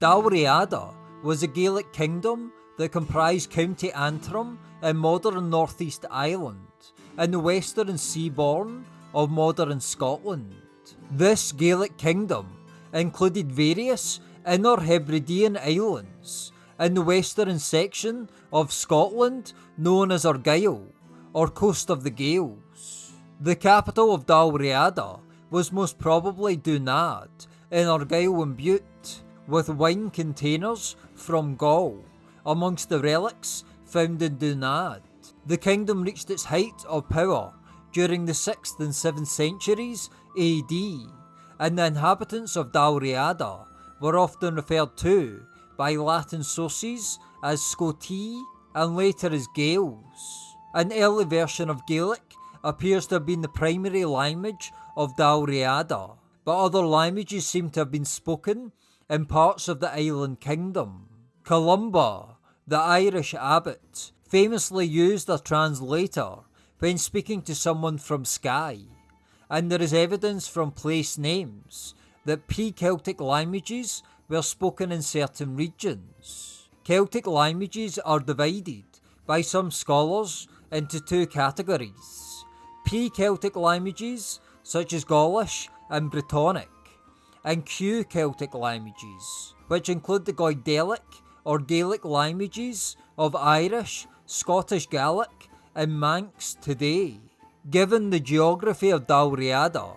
Dalriada was a Gaelic kingdom that comprised County Antrim in modern Northeast Ireland and the western seabourn of modern Scotland. This Gaelic kingdom included various Inner Hebridean islands in the western section of Scotland known as Argyll, or Coast of the Gaels. The capital of Dalriada was most probably Dunadd in Argyll and Bute, with wine containers from Gaul amongst the relics found in Dunadd. The kingdom reached its height of power during the 6th and 7th centuries AD, and the inhabitants of Dalriada were often referred to by Latin sources as Scoti and later as Gaels. An early version of Gaelic appears to have been the primary language of Dalriada, but other languages seem to have been spoken in parts of the island kingdom. Columba, the Irish abbot, famously used a translator when speaking to someone from Skye, and there is evidence from place names that pre Celtic languages were spoken in certain regions. Celtic languages are divided by some scholars into two categories P Celtic languages, such as Gaulish and Brittonic, and Q Celtic languages, which include the Goidelic or Gaelic languages of Irish, Scottish Gaelic, and Manx today. Given the geography of Dalriada,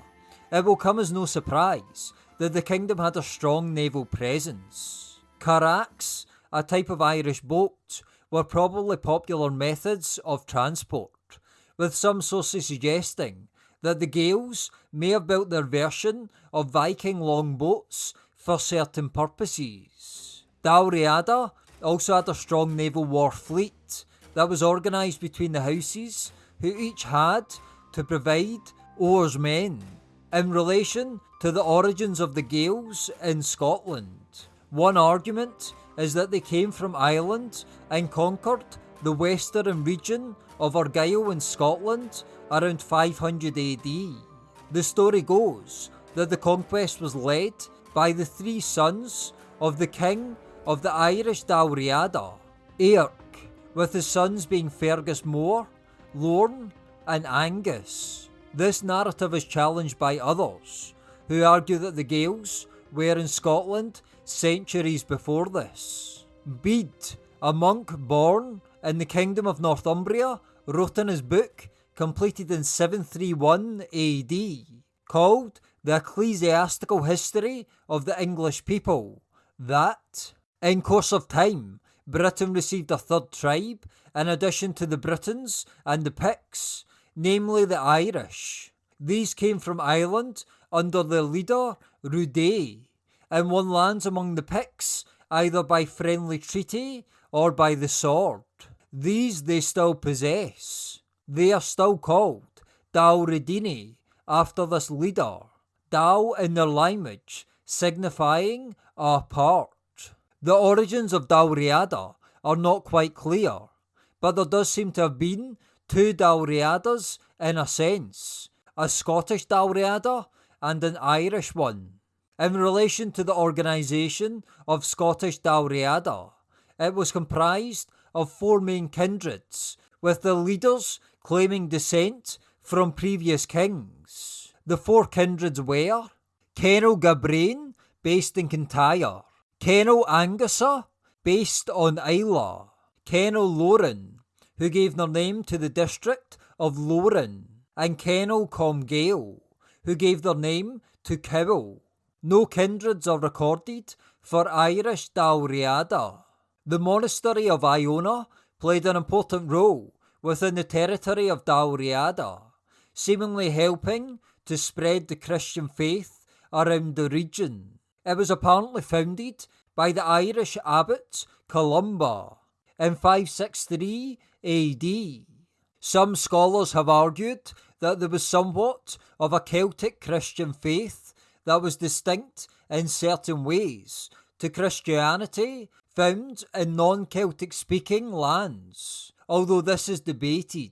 it will come as no surprise that the kingdom had a strong naval presence. Currachs, a type of Irish boat, were probably popular methods of transport, with some sources suggesting that the Gaels may have built their version of Viking longboats for certain purposes. Dalriada also had a strong naval war fleet that was organised between the houses, who each had to provide oarsmen. In relation to the origins of the Gaels in Scotland, one argument is that they came from Ireland and conquered the western region of Argyll in Scotland around 500 AD. The story goes that the conquest was led by the three sons of the king of the Irish Dalriada, Eirc, with his sons being Fergus More, Lorn, and Angus. This narrative is challenged by others, who argue that the Gaels were in Scotland centuries before this. Bede, a monk born in the kingdom of Northumbria, wrote in his book, completed in 731 AD, called The Ecclesiastical History of the English People, that in course of time, Britain received a third tribe in addition to the Britons and the Picts, namely the Irish. These came from Ireland under the leader Reuda, and won lands among the Picts either by friendly treaty or by the sword. These they still possess. They are still called Dalreudini after this leader, Dal in their language signifying a part. The origins of Dalriada are not quite clear, but there does seem to have been two Dalriadas in a sense, a Scottish Dalriada and an Irish one. In relation to the organisation of Scottish Dalriada, it was comprised of four main kindreds, with the leaders claiming descent from previous kings. The four kindreds were Cenél Gabrain, based in Kintyre, Cenél Angusa, based on Islay, Cenél Loran, who gave their name to the district of Loran, and Cenél Comgaill, who gave their name to Cowal. No kindreds are recorded for Irish Dalriada. The monastery of Iona played an important role within the territory of Dalriada, seemingly helping to spread the Christian faith around the region. It was apparently founded by the Irish abbot Columba in 563 AD. Some scholars have argued that there was somewhat of a Celtic Christian faith that was distinct in certain ways to Christianity found in non Celtic speaking lands, although this is debated.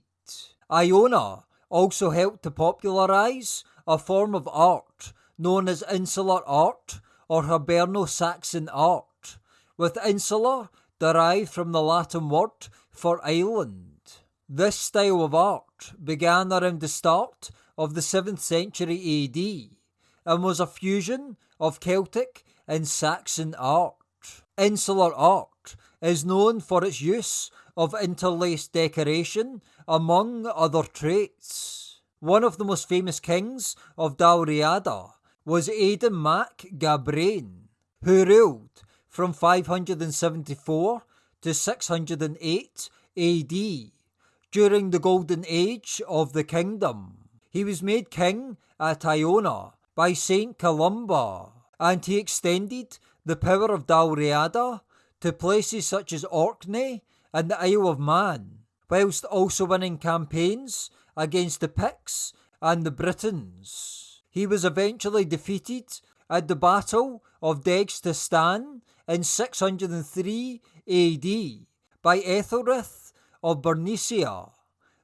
Iona also helped to popularise a form of art known as insular art or Hiberno Saxon art, with insular derived from the Latin word for island. This style of art began around the start of the 7th century AD and was a fusion of Celtic and Saxon art. Insular art is known for its use of interlaced decoration, among other traits. One of the most famous kings of Dalriada was Aidan mac Gabrain, who ruled from 574 to 608 AD during the golden age of the kingdom. He was made king at Iona by Saint Columba, and he extended the power of Dalriada to places such as Orkney and the Isle of Man, whilst also winning campaigns against the Picts and the Britons. He was eventually defeated at the Battle of Degsastan in 603 AD by Ethelred of Bernicia,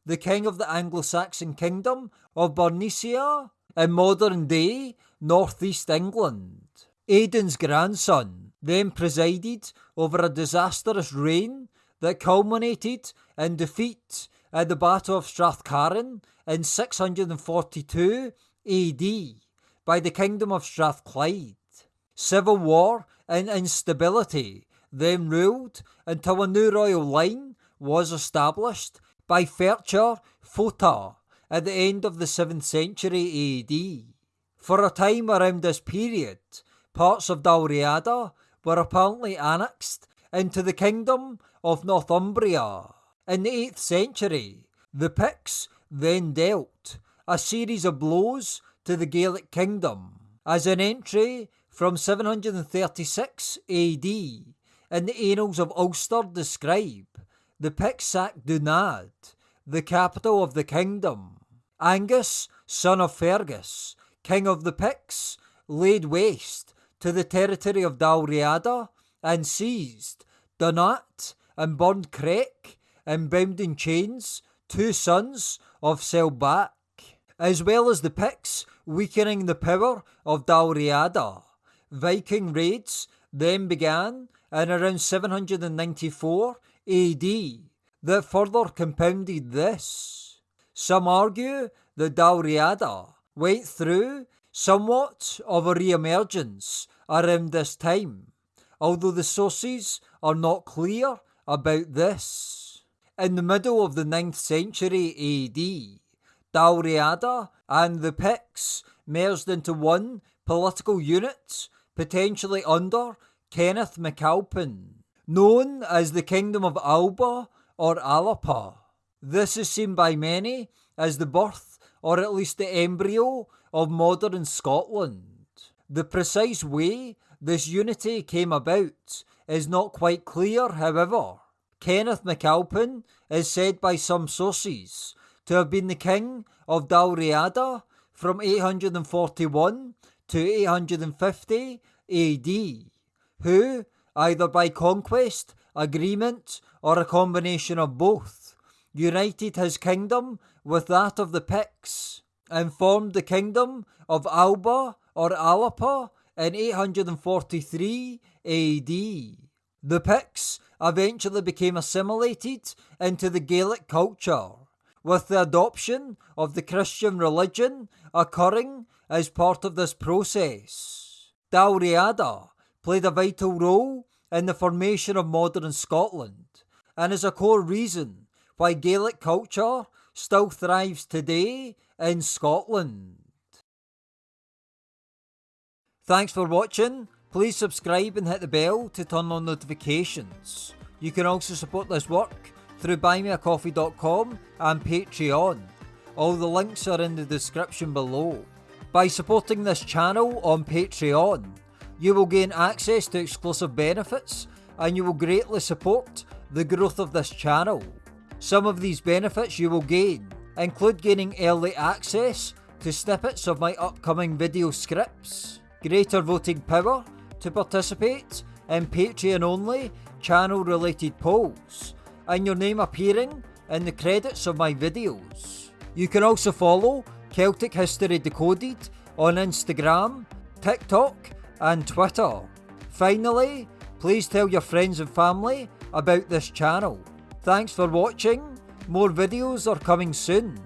the king of the Anglo-Saxon kingdom of Bernicia in modern day northeast England. Aidan's grandson then presided over a disastrous reign that culminated in defeat at the Battle of Strathcarron in 642 AD by the Kingdom of Strathclyde. Civil war and instability then ruled until a new royal line was established by Ferchar Fota at the end of the 7th century AD. For a time around this period, parts of Dalriada were apparently annexed into the kingdom of Northumbria. In the 8th century, the Picts then dealt a series of blows to the Gaelic kingdom as an entry from 736 AD in the Annals of Ulster describe the Picts sacked Dunadd, the capital of the kingdom. Angus, son of Fergus, king of the Picts, laid waste to the territory of Dalriada and seized Dunadd and burned Creich and bound in chains two sons of Selbach, as well as the Picts weakening the power of Dalriada. Viking raids then began in around 794 AD that further compounded this. Some argue that Dalriada went through somewhat of a re-emergence around this time, although the sources are not clear about this. In the middle of the 9th century AD, Dalriada and the Picts merged into one political unit, potentially under Kenneth MacAlpin known as the Kingdom of Alba or Alapa. This is seen by many as the birth, or at least the embryo, of modern Scotland. The precise way this unity came about is not quite clear, however. Kenneth MacAlpin is said by some sources to have been the king of Dalriada from 841 to 850 AD, who, either by conquest, agreement, or a combination of both, united his kingdom with that of the Picts, and formed the kingdom of Alba or Alapa in 843 AD. The Picts eventually became assimilated into the Gaelic culture, with the adoption of the Christian religion occurring as part of this process. Dalriada played a vital role in the formation of modern Scotland and is a core reason why Gaelic culture still thrives today in Scotland. Thanks for watching. Please subscribe and hit the bell to turn on notifications. You can also support this work through buymeacoffee.com and Patreon. All the links are in the description below. By supporting this channel on Patreon, you will gain access to exclusive benefits and you will greatly support the growth of this channel. Some of these benefits you will gain include gaining early access to snippets of my upcoming video scripts, greater voting power to participate in Patreon only channel related polls, and your name appearing in the credits of my videos. You can also follow Celtic History Decoded on Instagram, TikTok, and Twitter. Finally, please tell your friends and family about this channel. Thanks for watching, more videos are coming soon.